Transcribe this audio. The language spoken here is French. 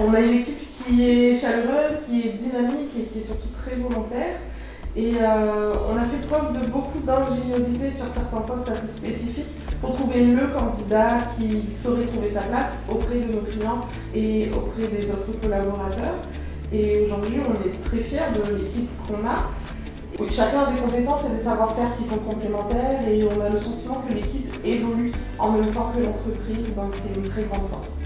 On a une équipe qui est chaleureuse, qui est dynamique et qui est surtout très volontaire. Et euh, on a fait preuve de beaucoup d'ingéniosité sur certains postes assez spécifiques pour trouver le candidat qui saurait trouver sa place auprès de nos clients et auprès des autres collaborateurs. Et aujourd'hui, on est très fiers de l'équipe qu'on a. Chacun a des compétences et des savoir-faire qui sont complémentaires et on a le sentiment que l'équipe évolue en même temps que l'entreprise, donc c'est une très grande force.